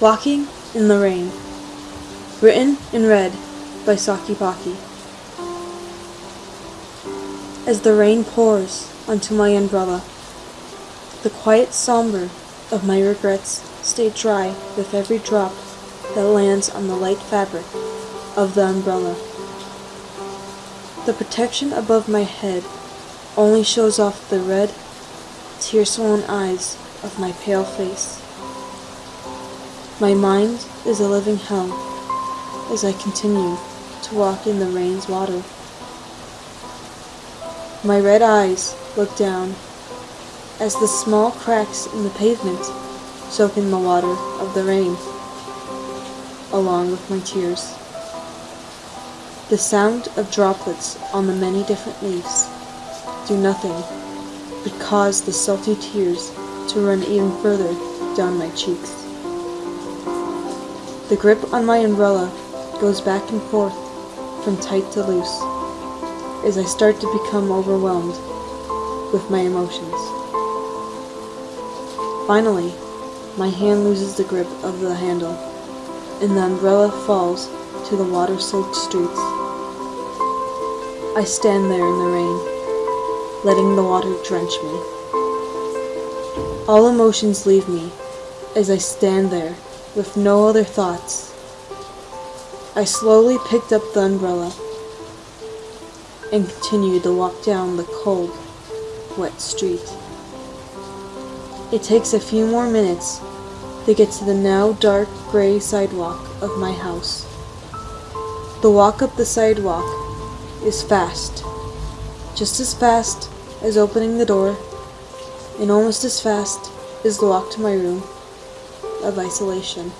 Walking in the Rain. Written and read by Saki Paki. As the rain pours onto my umbrella, the quiet somber of my regrets stay dry with every drop that lands on the light fabric of the umbrella. The protection above my head only shows off the red, tear-swollen eyes of my pale face. My mind is a living hell as I continue to walk in the rain's water. My red eyes look down as the small cracks in the pavement soak in the water of the rain, along with my tears. The sound of droplets on the many different leaves do nothing but cause the salty tears to run even further down my cheeks. The grip on my umbrella goes back and forth from tight to loose as I start to become overwhelmed with my emotions. Finally, my hand loses the grip of the handle and the umbrella falls to the water-soaked streets. I stand there in the rain, letting the water drench me. All emotions leave me as I stand there with no other thoughts. I slowly picked up the umbrella and continued to walk down the cold, wet street. It takes a few more minutes to get to the now dark gray sidewalk of my house. The walk up the sidewalk is fast, just as fast as opening the door, and almost as fast as the walk to my room of isolation.